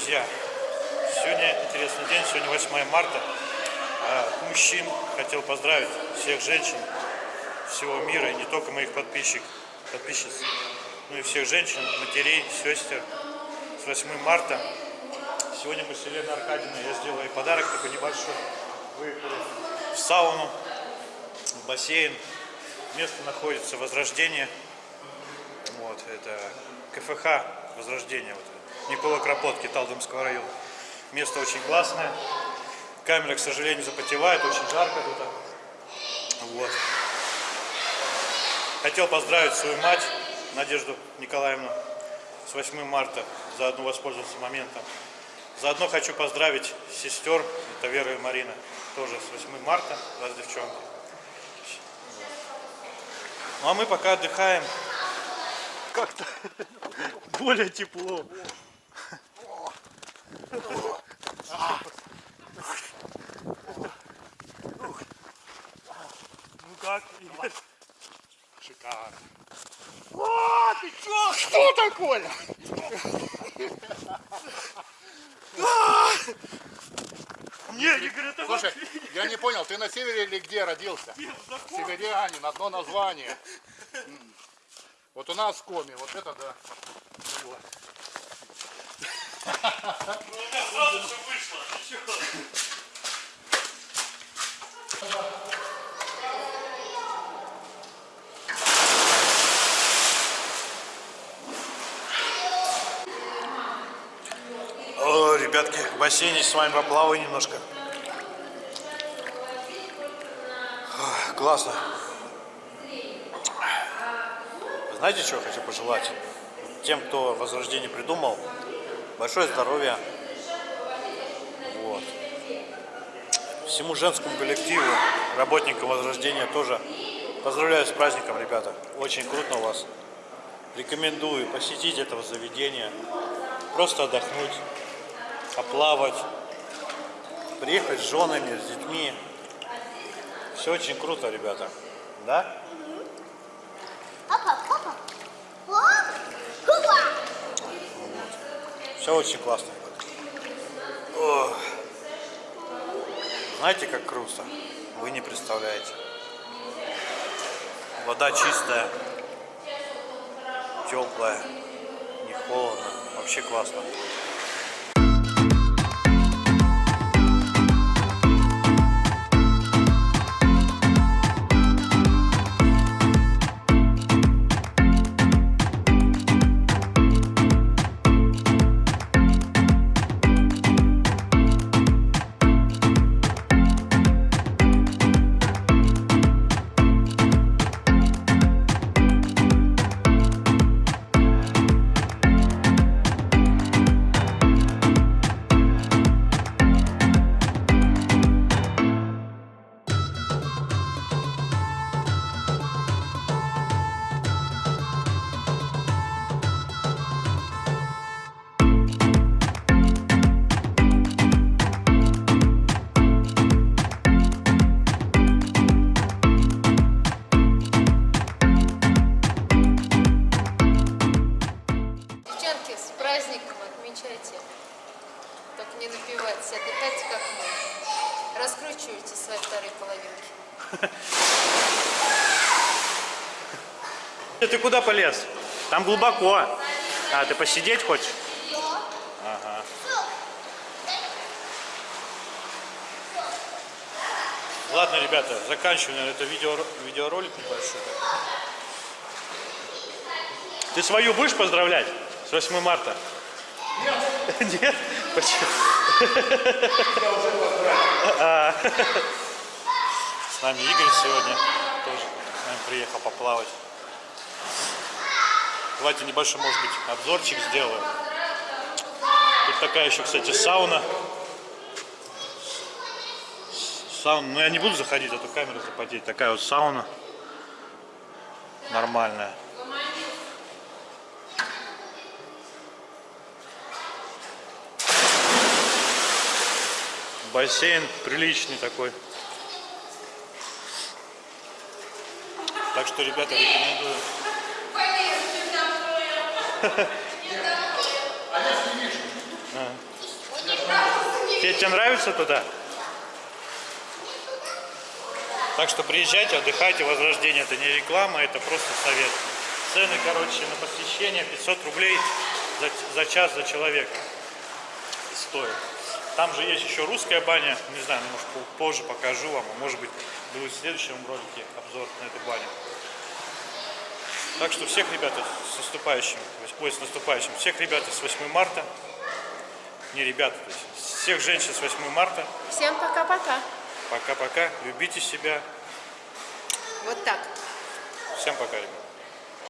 друзья! Сегодня интересный день, сегодня 8 марта. А мужчин хотел поздравить всех женщин всего мира, и не только моих подписчиков, подписчиц, но и всех женщин, матерей, сестер с 8 марта. Сегодня мы с Еленой Аркадьевной, я сделал ей подарок такой небольшой. Выехали в сауну, в бассейн. Место находится Возрождение. Вот, это КФХ Возрождение. Вот, Никола Кропотки, Талдомского района. Место очень классное. Камера, к сожалению, запотевает, очень жарко тут. Вот. Хотел поздравить свою мать, Надежду Николаевну, с 8 марта. Заодно воспользоваться моментом. Заодно хочу поздравить сестер, это Вера и Марина, тоже с 8 марта, раз девчонки. Ну а мы пока отдыхаем. Как-то более тепло. Ну как? Шикарно. А, ты чё? Что такое? Не, Игорь, это Слушай, я не понял, ты на севере или где родился? Северянин, одно название. Вот у нас коми, вот это да. У меня сразу все вышло. О, ребятки, в бассейне с вами поплаваю немножко. Классно. Знаете, что я хочу пожелать? Тем, кто Возрождение придумал, большое здоровья. Вот. Всему женскому коллективу, работникам Возрождения тоже поздравляю с праздником, ребята. Очень круто у вас. Рекомендую посетить этого заведения, просто отдохнуть, поплавать, приехать с женами, с детьми. Все очень круто, ребята. Да? Все очень классно. Ох. Знаете, как круто? Вы не представляете. Вода чистая, теплая, не холодно. Вообще классно. Отдыхайте как мы. Раскручивайте свои вторые половинки. Ты куда полез? Там глубоко. А, ты посидеть хочешь? Ага. Ладно, ребята, заканчиваем наверное, это видео, видеоролик небольшой. такой. Ты свою будешь поздравлять с 8 марта? Нет. Нет? Почему? А. С нами Игорь сегодня тоже с нами приехал поплавать. Давайте небольшой, может быть, обзорчик сделаю. Тут такая еще, кстати, сауна. Сауна. Но я не буду заходить, а то камера запотеть. Такая вот сауна. Нормальная. Бассейн приличный такой. Так что, ребята, рекомендую. Петь, тебе нравится туда? Так что приезжайте, отдыхайте. Возрождение это не реклама, это просто совет. Цены, короче, на посещение 500 рублей за, за час за человека стоит. Там же есть еще русская баня. Не знаю, может по- позже покажу вам. а Может быть будет в следующем ролике обзор на эту баню. Так что всех ребята с наступающим, ой, с наступающим, всех ребят с 8 марта, не ребята, то есть всех женщин с 8 марта, Всем пока-пока. пока-пока, любите себя, Вот так. всем пока, ребят.